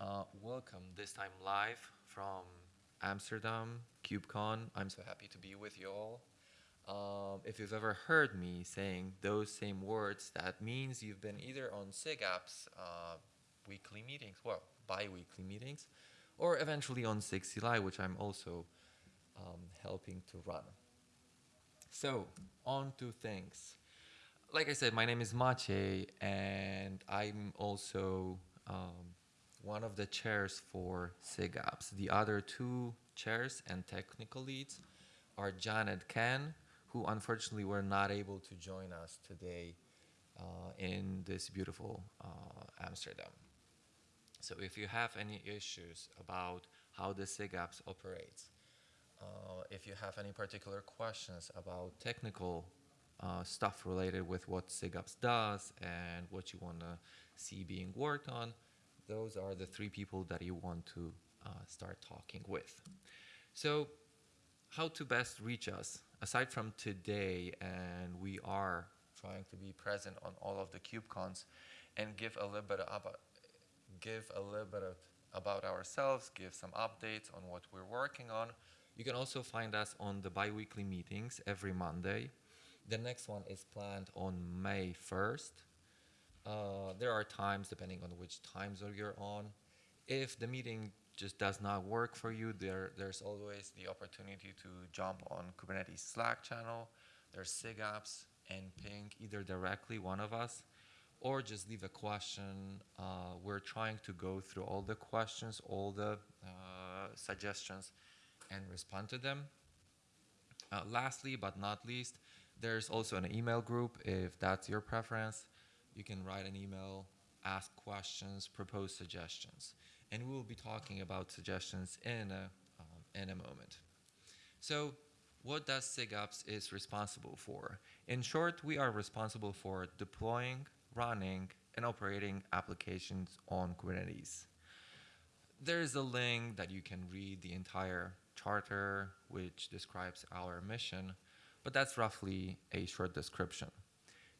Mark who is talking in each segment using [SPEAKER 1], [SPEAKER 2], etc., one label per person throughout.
[SPEAKER 1] Uh, welcome, this time live from Amsterdam, KubeCon. I'm so happy to be with you all. Um, if you've ever heard me saying those same words, that means you've been either on SIGApp's uh, weekly meetings, well, bi-weekly meetings, or eventually on SIG CLI, which I'm also um, helping to run. So, on to things. Like I said, my name is Maciej, and I'm also um, one of the chairs for SIGApps. The other two chairs and technical leads are John and Ken, who unfortunately were not able to join us today uh, in this beautiful uh, Amsterdam. So if you have any issues about how the SIGApps operates, uh, if you have any particular questions about technical uh, stuff related with what SIGApps does and what you want to see being worked on, those are the three people that you want to uh, start talking with. So how to best reach us? Aside from today, and we are trying to be present on all of the KubeCons and give a little bit about, give a little bit about ourselves, give some updates on what we're working on. You can also find us on the bi-weekly meetings every Monday. The next one is planned on May 1st. Uh, there are times, depending on which time zone you're on. If the meeting just does not work for you, there, there's always the opportunity to jump on Kubernetes Slack channel. There's SIGApps and ping either directly one of us or just leave a question. Uh, we're trying to go through all the questions, all the uh, suggestions and respond to them. Uh, lastly, but not least, there's also an email group if that's your preference you can write an email, ask questions, propose suggestions. And we will be talking about suggestions in a, um, in a moment. So what does SIGApps is responsible for? In short, we are responsible for deploying, running, and operating applications on Kubernetes. There is a link that you can read the entire charter, which describes our mission, but that's roughly a short description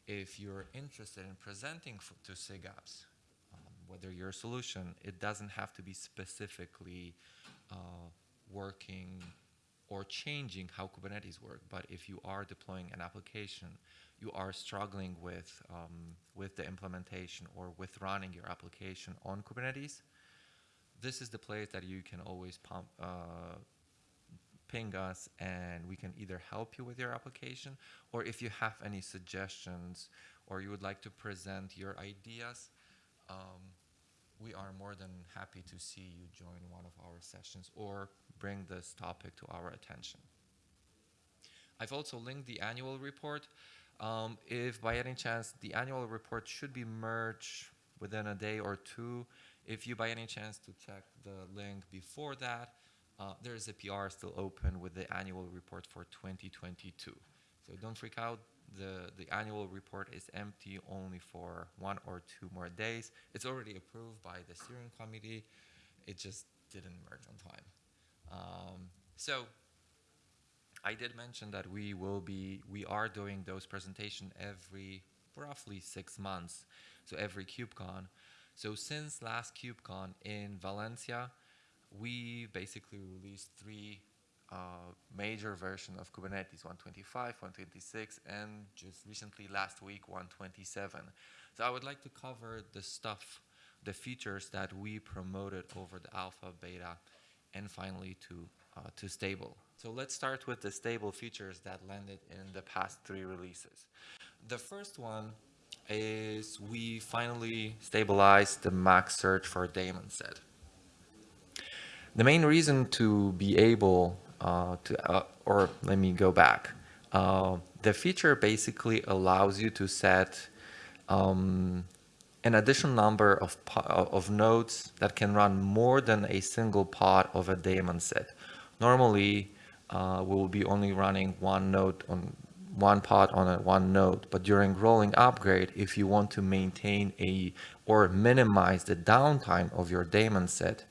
[SPEAKER 1] if you're interested in presenting to SIGApps, um, whether your solution, it doesn't have to be specifically uh, working or changing how Kubernetes work, but if you are deploying an application, you are struggling with, um, with the implementation or with running your application on Kubernetes, this is the place that you can always pump, uh, ping us and we can either help you with your application or if you have any suggestions or you would like to present your ideas, um, we are more than happy to see you join one of our sessions or bring this topic to our attention. I've also linked the annual report. Um, if by any chance the annual report should be merged within a day or two, if you by any chance to check the link before that, uh, there is a PR still open with the annual report for 2022. So don't freak out. The, the annual report is empty only for one or two more days. It's already approved by the steering committee. It just didn't merge on time. Um, so I did mention that we will be, we are doing those presentation every roughly six months. So every KubeCon. So since last KubeCon in Valencia, we basically released three uh, major version of Kubernetes, 125, 126, and just recently last week, 127. So I would like to cover the stuff, the features that we promoted over the alpha, beta, and finally to, uh, to stable. So let's start with the stable features that landed in the past three releases. The first one is we finally stabilized the max surge for daemon set. The main reason to be able uh, to, uh, or let me go back. Uh, the feature basically allows you to set um, an additional number of, of nodes that can run more than a single pod of a daemon set. Normally, uh, we will be only running one node on one pod on a one node, but during rolling upgrade, if you want to maintain a or minimize the downtime of your daemon set,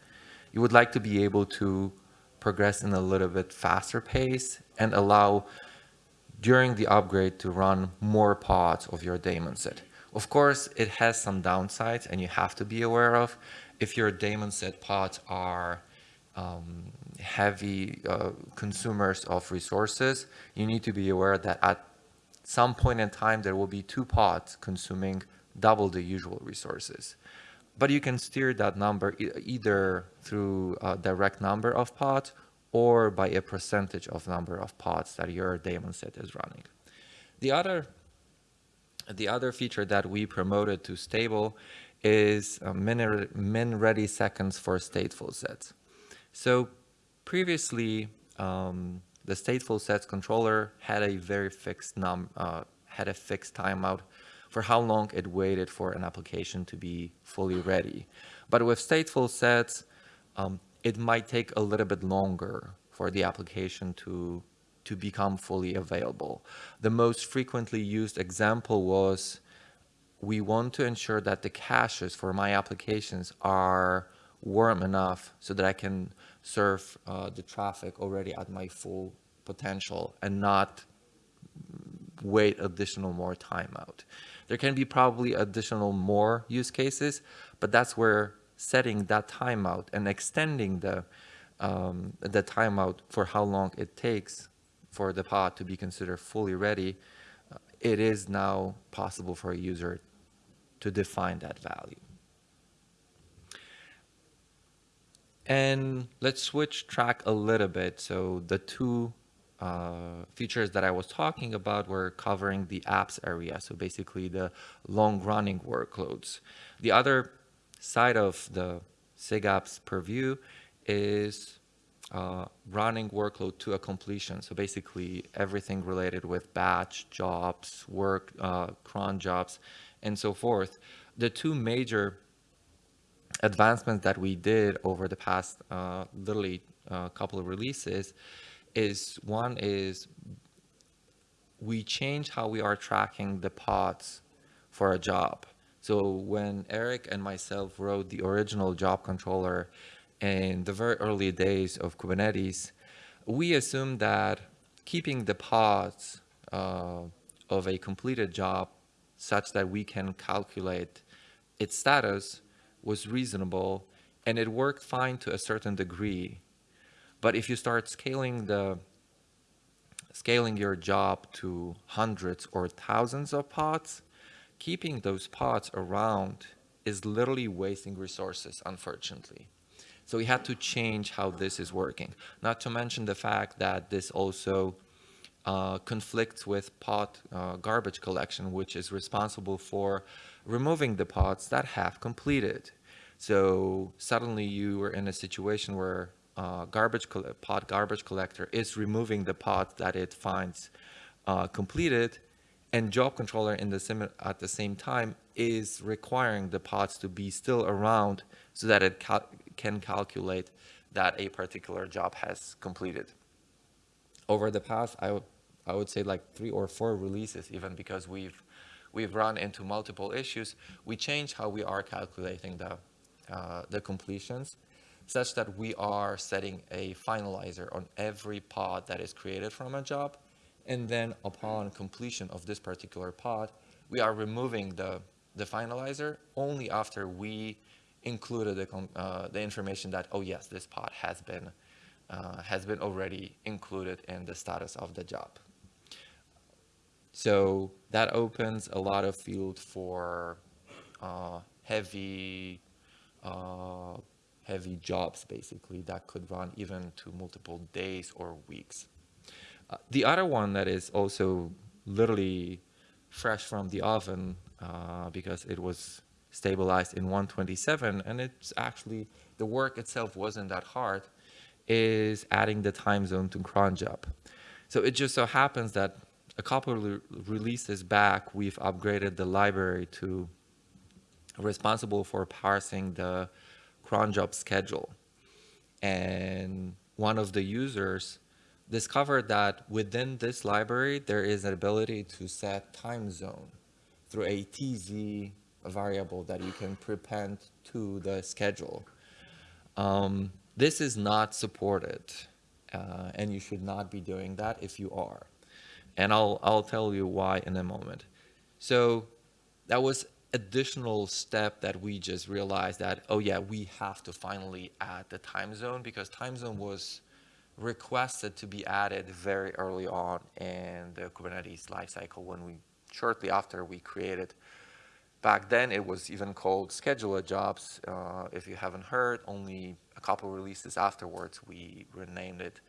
[SPEAKER 1] you would like to be able to progress in a little bit faster pace and allow during the upgrade to run more pods of your daemon set. Of course, it has some downsides and you have to be aware of. if your daemon set pods are um, heavy uh, consumers of resources, you need to be aware that at some point in time, there will be two pods consuming double the usual resources. But you can steer that number e either through a direct number of pods or by a percentage of number of pods that your daemon set is running. The other, the other feature that we promoted to stable is uh, min, min ready seconds for stateful sets. So previously, um, the stateful sets controller had a very fixed num uh, had a fixed timeout for how long it waited for an application to be fully ready. But with stateful sets, um, it might take a little bit longer for the application to to become fully available. The most frequently used example was we want to ensure that the caches for my applications are warm enough so that I can serve uh, the traffic already at my full potential and not wait additional more time out. There can be probably additional more use cases, but that's where setting that timeout and extending the um, the timeout for how long it takes for the pod to be considered fully ready, uh, it is now possible for a user to define that value. And let's switch track a little bit. So the two uh, features that I was talking about were covering the apps area. So basically the long running workloads. The other side of the SIG purview is uh, running workload to a completion. So basically everything related with batch jobs, work, uh, cron jobs, and so forth. The two major advancements that we did over the past uh, literally a uh, couple of releases is one is we changed how we are tracking the pods for a job. So when Eric and myself wrote the original job controller in the very early days of Kubernetes, we assumed that keeping the pods uh, of a completed job such that we can calculate its status was reasonable and it worked fine to a certain degree. But if you start scaling the scaling your job to hundreds or thousands of pods, keeping those pods around is literally wasting resources, unfortunately. So we had to change how this is working. Not to mention the fact that this also uh, conflicts with pod uh, garbage collection, which is responsible for removing the pods that have completed. So suddenly you were in a situation where uh, garbage pod garbage collector is removing the pods that it finds uh, completed, and job controller in the at the same time is requiring the pods to be still around so that it cal can calculate that a particular job has completed. Over the past, I would, I would say like three or four releases, even because we've, we've run into multiple issues, we change how we are calculating the, uh, the completions such that we are setting a finalizer on every pod that is created from a job. And then upon completion of this particular pod, we are removing the, the finalizer only after we included the, uh, the information that, oh yes, this pod has been, uh, has been already included in the status of the job. So that opens a lot of field for uh, heavy, uh, heavy jobs basically that could run even to multiple days or weeks. Uh, the other one that is also literally fresh from the oven uh, because it was stabilized in 127 and it's actually the work itself wasn't that hard is adding the time zone to cron job so it just so happens that a couple releases back we've upgraded the library to responsible for parsing the cron job schedule and one of the users discovered that within this library there is an ability to set time zone through a TZ variable that you can prepend to the schedule. Um, this is not supported, uh, and you should not be doing that if you are. And I'll, I'll tell you why in a moment. So that was additional step that we just realized that, oh yeah, we have to finally add the time zone because time zone was requested to be added very early on in the Kubernetes lifecycle when we, shortly after we created Back then, it was even called scheduler jobs. Uh, if you haven't heard, only a couple releases afterwards, we renamed it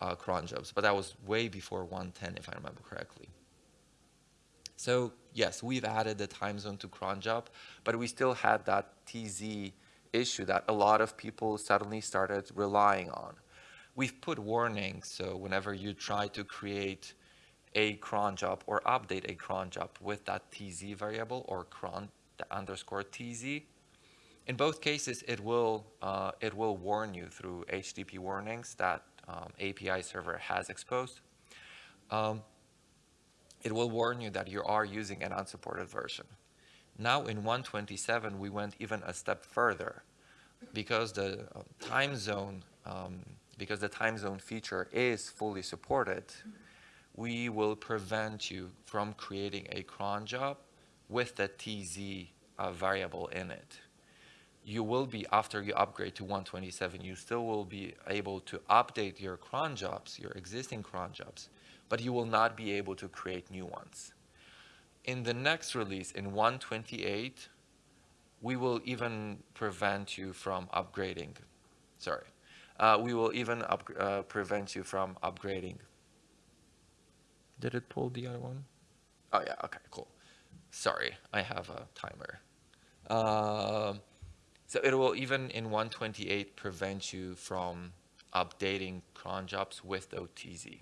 [SPEAKER 1] uh, cron jobs. But that was way before 110, if I remember correctly. So yes, we've added the time zone to cron job, but we still had that TZ issue that a lot of people suddenly started relying on. We've put warnings, so whenever you try to create a cron job or update a cron job with that tz variable or cron underscore tz. In both cases, it will uh, it will warn you through HTTP warnings that um, API server has exposed. Um, it will warn you that you are using an unsupported version. Now in 127, we went even a step further because the uh, time zone um, because the time zone feature is fully supported we will prevent you from creating a cron job with the TZ uh, variable in it. You will be, after you upgrade to 127, you still will be able to update your cron jobs, your existing cron jobs, but you will not be able to create new ones. In the next release, in 128, we will even prevent you from upgrading. Sorry. Uh, we will even up, uh, prevent you from upgrading did it pull the other one? Oh yeah, okay, cool. Sorry, I have a timer. Uh, so it will even in 128 prevent you from updating cron jobs with OTZ.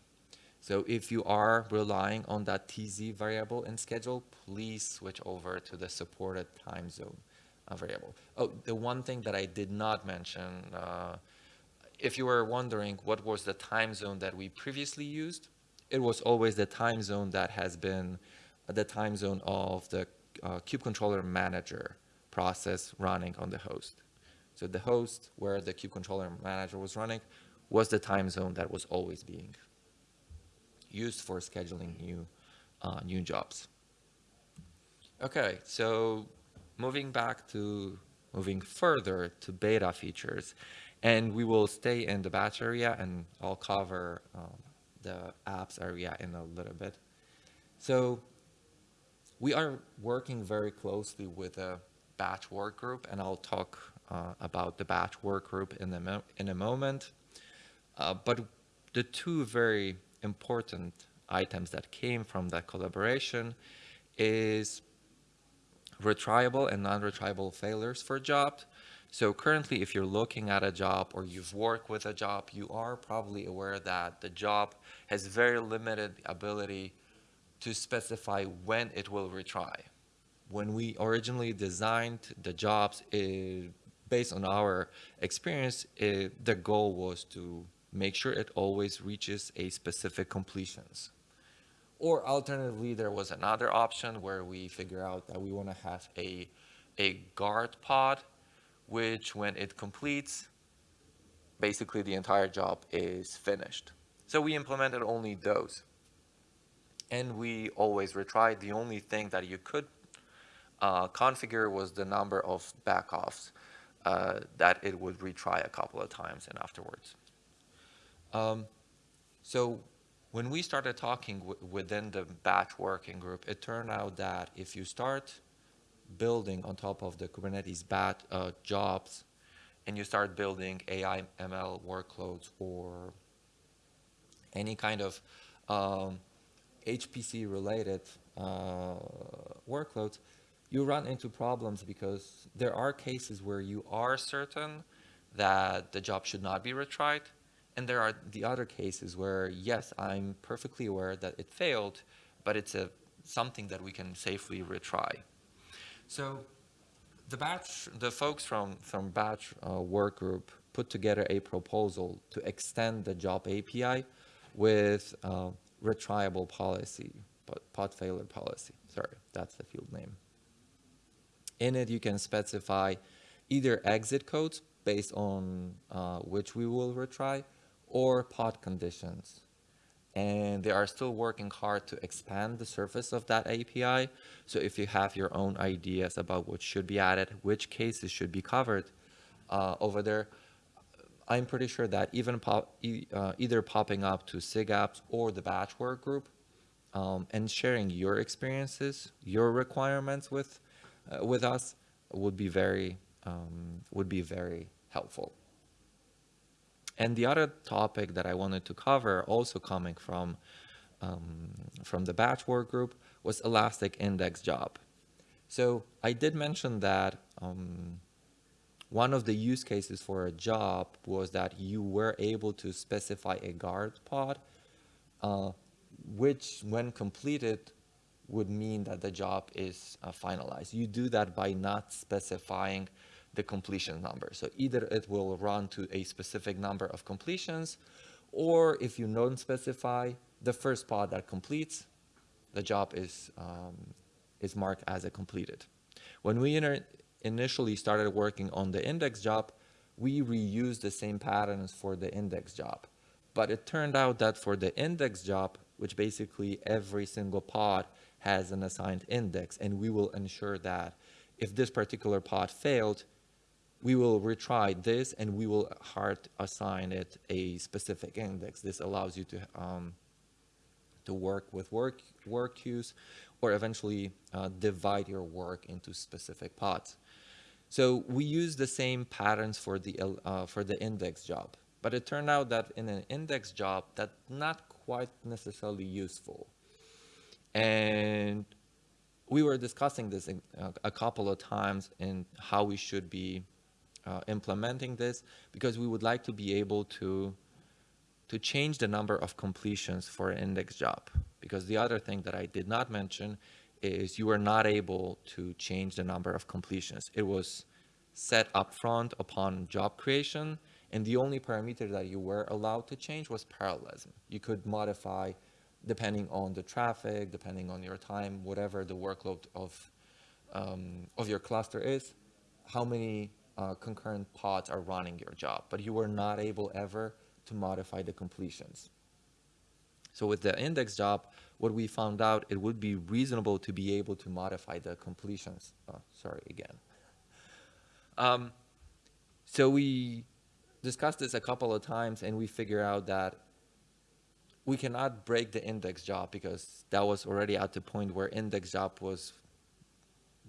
[SPEAKER 1] So if you are relying on that TZ variable in schedule, please switch over to the supported time zone uh, variable. Oh, the one thing that I did not mention, uh, if you were wondering what was the time zone that we previously used, it was always the time zone that has been the time zone of the uh, kube controller manager process running on the host. So the host where the kube controller manager was running was the time zone that was always being used for scheduling new, uh, new jobs. Okay, so moving back to, moving further to beta features, and we will stay in the batch area and I'll cover um, the apps area in a little bit. So we are working very closely with a batch work group, and I'll talk uh, about the batch work group in a, in a moment. Uh, but the two very important items that came from that collaboration is retriable and non-retriable failures for jobs. So currently, if you're looking at a job or you've worked with a job, you are probably aware that the job has very limited ability to specify when it will retry. When we originally designed the jobs, it, based on our experience, it, the goal was to make sure it always reaches a specific completions. Or alternatively, there was another option where we figure out that we want to have a, a guard pod which when it completes, basically the entire job is finished. So we implemented only those. And we always retried. The only thing that you could uh, configure was the number of backoffs uh, that it would retry a couple of times and afterwards. Um, so when we started talking within the batch working group, it turned out that if you start building on top of the Kubernetes bat uh, jobs, and you start building AI ML workloads or any kind of um, HPC related uh, workloads, you run into problems because there are cases where you are certain that the job should not be retried. And there are the other cases where, yes, I'm perfectly aware that it failed, but it's a, something that we can safely retry. So the batch, the folks from, from batch uh, work group put together a proposal to extend the job API with uh, retriable policy, pod failure policy. Sorry, that's the field name. In it, you can specify either exit codes based on uh, which we will retry or pod conditions. and they are still working hard to expand the surface of that API. So if you have your own ideas about what should be added, which cases should be covered uh, over there, I'm pretty sure that even pop, uh, either popping up to SIGAPps or the batch work group um, and sharing your experiences, your requirements with uh, with us would be very um, would be very helpful. And the other topic that I wanted to cover, also coming from um, from the batch work group, was Elastic Index Job. So I did mention that um, one of the use cases for a job was that you were able to specify a guard pod, uh, which when completed would mean that the job is uh, finalized. You do that by not specifying the completion number. So either it will run to a specific number of completions, or if you don't specify the first pod that completes, the job is, um, is marked as a completed. When we initially started working on the index job, we reused the same patterns for the index job. But it turned out that for the index job, which basically every single pod has an assigned index, and we will ensure that if this particular pod failed, we will retry this and we will hard assign it a specific index. This allows you to um, to work with work work queues or eventually uh, divide your work into specific pods. So we use the same patterns for the uh, for the index job, but it turned out that in an index job that's not quite necessarily useful. And we were discussing this uh, a couple of times in how we should be uh, implementing this because we would like to be able to to change the number of completions for an index job. Because the other thing that I did not mention is you were not able to change the number of completions. It was set up front upon job creation, and the only parameter that you were allowed to change was parallelism. You could modify depending on the traffic, depending on your time, whatever the workload of, um, of your cluster is, how many uh, concurrent pods are running your job, but you were not able ever to modify the completions. So with the index job, what we found out, it would be reasonable to be able to modify the completions. Oh, sorry, again. Um, so we discussed this a couple of times and we figure out that we cannot break the index job because that was already at the point where index job was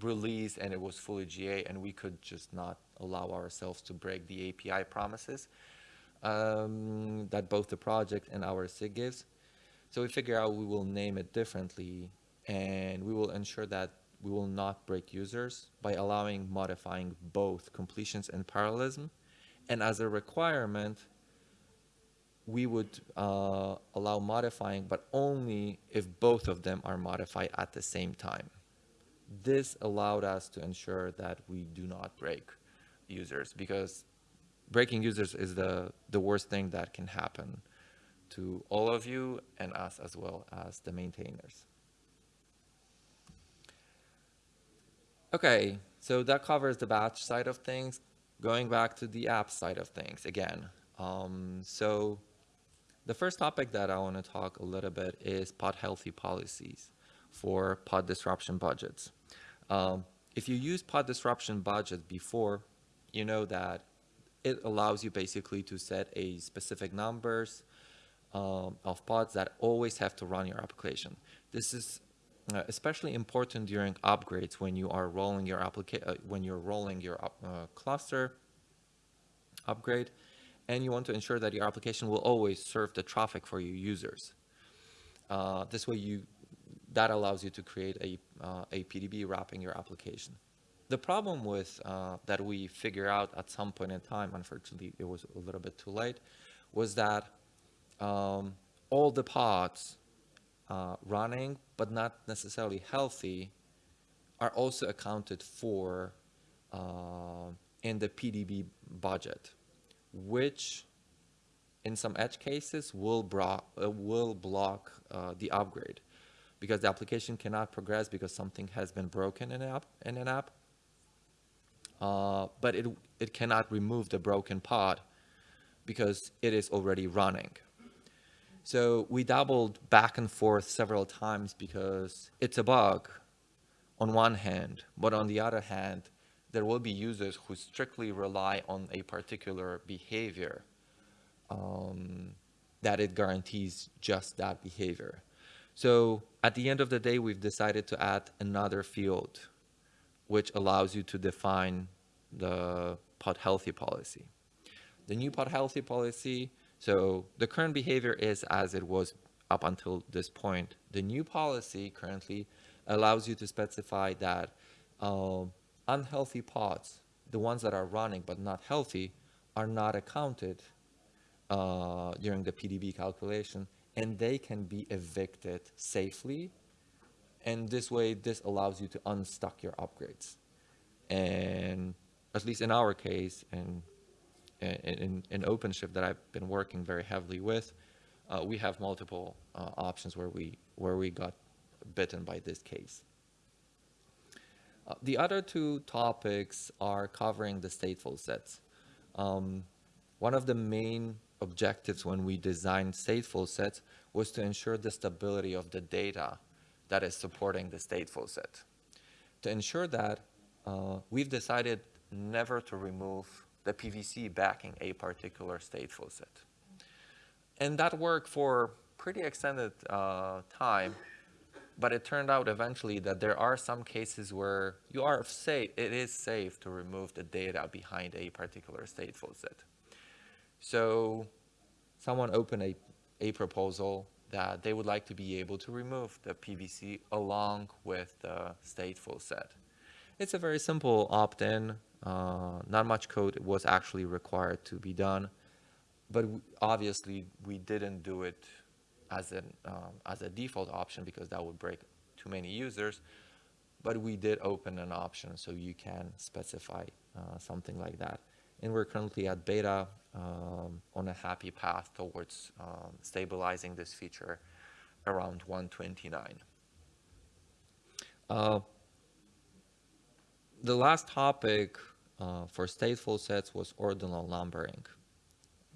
[SPEAKER 1] released and it was fully GA and we could just not allow ourselves to break the API promises um, that both the project and our SIG gives. So we figure out we will name it differently and we will ensure that we will not break users by allowing modifying both completions and parallelism. And as a requirement, we would uh, allow modifying, but only if both of them are modified at the same time. This allowed us to ensure that we do not break users because breaking users is the, the worst thing that can happen to all of you and us as well as the maintainers. Okay, so that covers the batch side of things. Going back to the app side of things again. Um, so the first topic that I want to talk a little bit is pod healthy policies for pod disruption budgets. Um, if you use pod disruption budget before, you know that it allows you basically to set a specific numbers um, of pods that always have to run your application. This is uh, especially important during upgrades when you are rolling your application uh, when you're rolling your uh, cluster upgrade and you want to ensure that your application will always serve the traffic for your users. Uh, this way you that allows you to create a, uh, a PDB wrapping your application. The problem with uh, that we figure out at some point in time, unfortunately it was a little bit too late, was that um, all the pods uh, running but not necessarily healthy are also accounted for uh, in the PDB budget, which in some edge cases will, uh, will block uh, the upgrade because the application cannot progress because something has been broken in an app, in an app. Uh, but it, it cannot remove the broken pod because it is already running. So we dabbled back and forth several times because it's a bug on one hand, but on the other hand, there will be users who strictly rely on a particular behavior um, that it guarantees just that behavior. So at the end of the day, we've decided to add another field which allows you to define the pod healthy policy. The new pod healthy policy, so the current behavior is as it was up until this point. The new policy currently allows you to specify that um, unhealthy pods, the ones that are running but not healthy, are not accounted uh, during the PDB calculation and they can be evicted safely. And this way, this allows you to unstuck your upgrades. And at least in our case, and in, in, OpenShift that I've been working very heavily with, uh, we have multiple uh, options where we, where we got bitten by this case. Uh, the other two topics are covering the stateful sets. Um, one of the main objectives when we designed stateful sets was to ensure the stability of the data that is supporting the stateful set. To ensure that, uh, we've decided never to remove the PVC backing a particular stateful set. And that worked for pretty extended uh, time, but it turned out eventually that there are some cases where you are safe, it is safe to remove the data behind a particular stateful set. So someone opened a, a proposal that they would like to be able to remove the PVC along with the stateful set. It's a very simple opt-in. Uh, not much code was actually required to be done, but obviously we didn't do it as an um, as a default option because that would break too many users. But we did open an option so you can specify uh, something like that and we're currently at beta um, on a happy path towards um, stabilizing this feature around 129. Uh, the last topic uh, for stateful sets was ordinal numbering.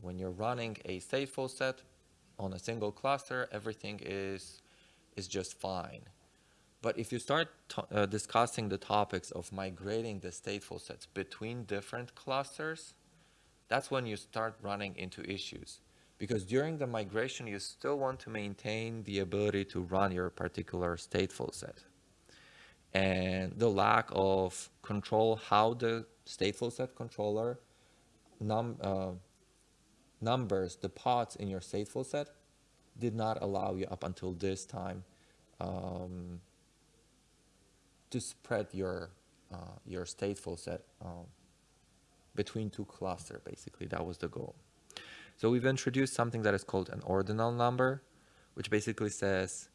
[SPEAKER 1] When you're running a stateful set on a single cluster, everything is, is just fine. But if you start uh, discussing the topics of migrating the stateful sets between different clusters, that's when you start running into issues. Because during the migration, you still want to maintain the ability to run your particular stateful set. And the lack of control how the stateful set controller num uh, numbers the pods in your stateful set did not allow you up until this time um, to spread your uh, your stateful set um, between two clusters. Basically, that was the goal. So we've introduced something that is called an ordinal number, which basically says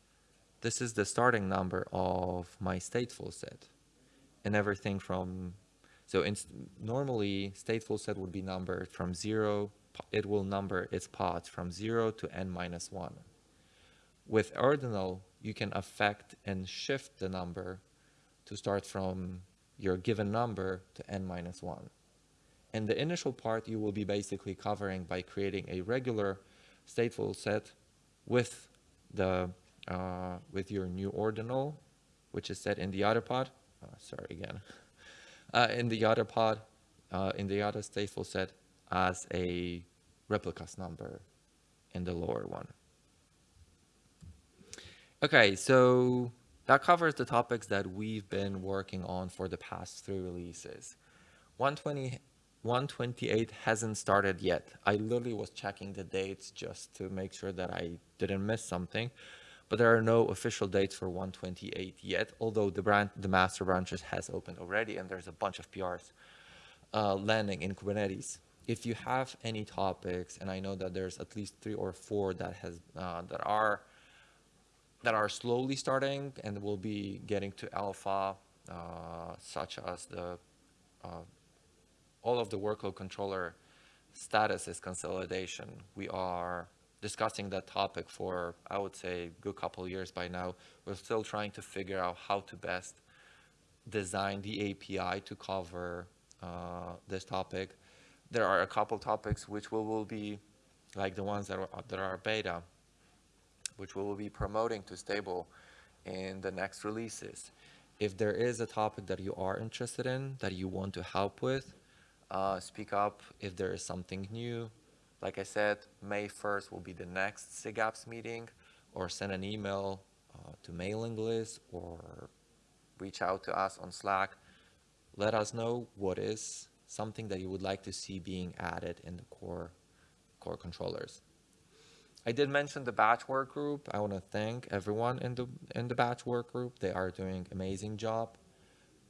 [SPEAKER 1] this is the starting number of my stateful set, and everything from so in, normally stateful set would be numbered from zero. It will number its pods from zero to n minus one. With ordinal, you can affect and shift the number to start from your given number to n minus 1. And the initial part you will be basically covering by creating a regular stateful set with the uh, with your new ordinal, which is set in the other pod. Oh, sorry again. Uh, in the other pod, uh, in the other stateful set as a replicas number in the lower one. Okay, so that covers the topics that we've been working on for the past three releases. 120, 128 hasn't started yet. I literally was checking the dates just to make sure that I didn't miss something. But there are no official dates for 128 yet, although the, brand, the master branches has opened already and there's a bunch of PRs uh, landing in Kubernetes. If you have any topics, and I know that there's at least three or four that has uh, that are that are slowly starting and will be getting to alpha, uh, such as the uh, all of the workload controller status is consolidation. We are discussing that topic for, I would say, a good couple of years by now. We're still trying to figure out how to best design the API to cover uh, this topic. There are a couple topics which will, will be like the ones that are, that are beta, which we will be promoting to stable in the next releases. If there is a topic that you are interested in, that you want to help with, uh, speak up if there is something new. Like I said, May 1st will be the next SIGAPS meeting, or send an email uh, to mailing list, or reach out to us on Slack. Let us know what is something that you would like to see being added in the core core controllers. I did mention the batch work group. I want to thank everyone in the in the batch work group. They are doing amazing job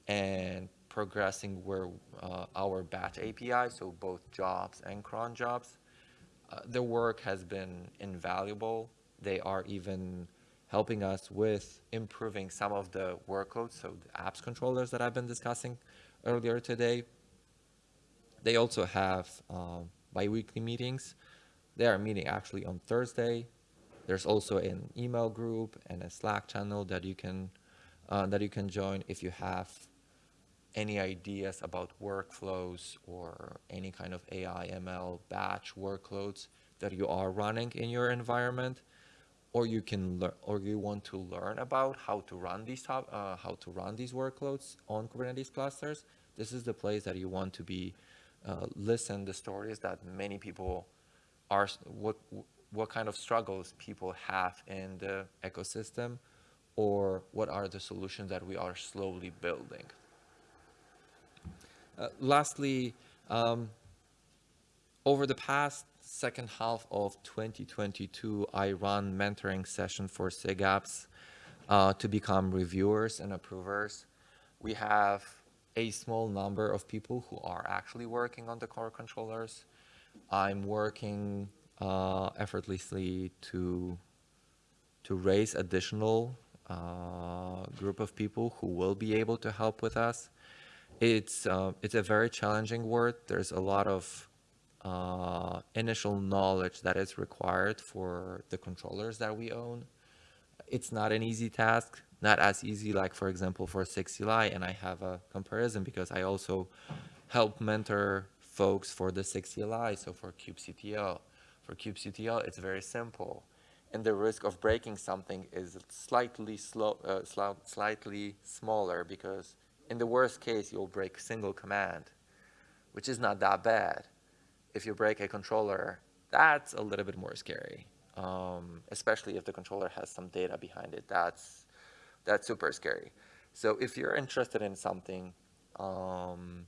[SPEAKER 1] and progressing where uh, our batch API, so both jobs and cron jobs. Uh, their work has been invaluable. They are even helping us with improving some of the workloads, so the apps controllers that I've been discussing earlier today. They also have um, biweekly meetings. They are meeting actually on Thursday. There's also an email group and a Slack channel that you can uh, that you can join if you have any ideas about workflows or any kind of AI ML batch workloads that you are running in your environment or you can learn or you want to learn about how to run these top, uh, how to run these workloads on Kubernetes clusters this is the place that you want to be uh, listen the stories that many people are what what kind of struggles people have in the ecosystem or what are the solutions that we are slowly building uh, lastly, um, over the past second half of 2022, I run mentoring session for SIGAPs uh, to become reviewers and approvers. We have a small number of people who are actually working on the core controllers. I'm working uh, effortlessly to to raise additional uh, group of people who will be able to help with us. It's uh, it's a very challenging word. There's a lot of uh, initial knowledge that is required for the controllers that we own. It's not an easy task, not as easy like for example for SIG CLI and I have a comparison because I also help mentor folks for the SIG CLI, so for kubectl. For kubectl, it's very simple and the risk of breaking something is slightly slow, uh, slightly smaller because in the worst case, you'll break single command, which is not that bad. If you break a controller, that's a little bit more scary, um, especially if the controller has some data behind it. That's, that's super scary. So if you're interested in something, um,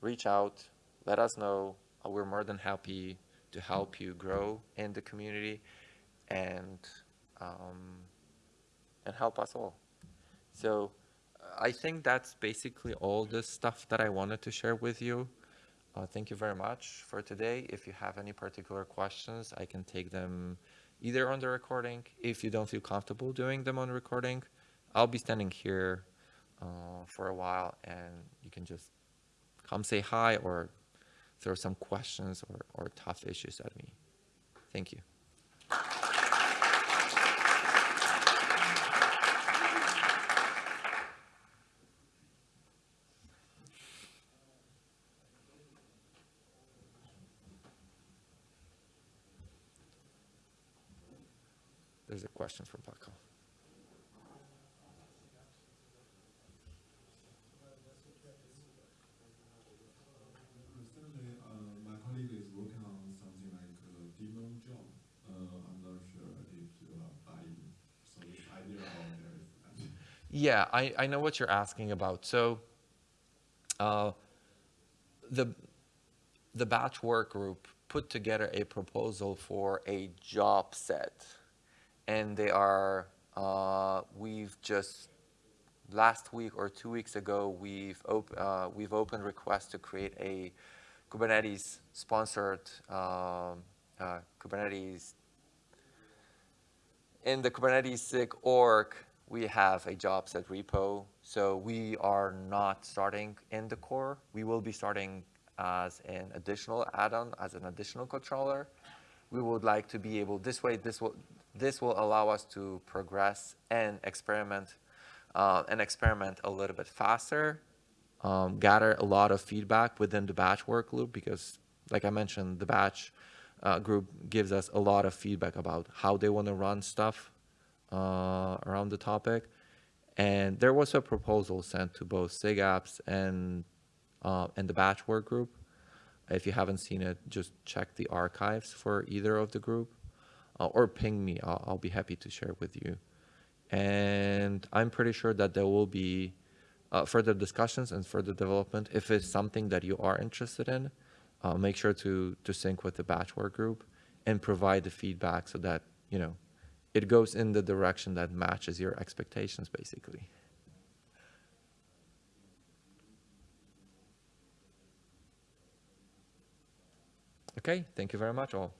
[SPEAKER 1] reach out, let us know. Uh, we're more than happy to help you grow in the community and, um, and help us all. So I think that's basically all the stuff that I wanted to share with you. Uh, thank you very much for today. If you have any particular questions, I can take them either on the recording. If you don't feel comfortable doing them on recording, I'll be standing here uh, for a while and you can just come say hi or throw some questions or, or tough issues at me. Thank you. There's a question from Paco.
[SPEAKER 2] Certainly, uh, my colleague is working on something like a daemon job. Uh, I'm not sure if you are buying so this idea or there is.
[SPEAKER 1] Yeah, I, I know what you're asking about. So uh, the, the batch work group put together a proposal for a job set and they are, uh, we've just, last week or two weeks ago, we've, op uh, we've opened requests to create a Kubernetes sponsored um, uh, Kubernetes. In the Kubernetes SIG org, we have a job set repo. So we are not starting in the core. We will be starting as an additional add-on, as an additional controller. We would like to be able, this way, this will, this will allow us to progress and experiment uh, and experiment a little bit faster, um, gather a lot of feedback within the batch work loop because, like I mentioned, the batch uh, group gives us a lot of feedback about how they want to run stuff uh, around the topic. And there was a proposal sent to both SIGAPS and uh, and the batch work group. If you haven't seen it, just check the archives for either of the group, uh, or ping me. I'll, I'll be happy to share with you. And I'm pretty sure that there will be uh, further discussions and further development. If it's something that you are interested in, uh, make sure to to sync with the batch work group and provide the feedback so that you know it goes in the direction that matches your expectations, basically. Okay, thank you very much all.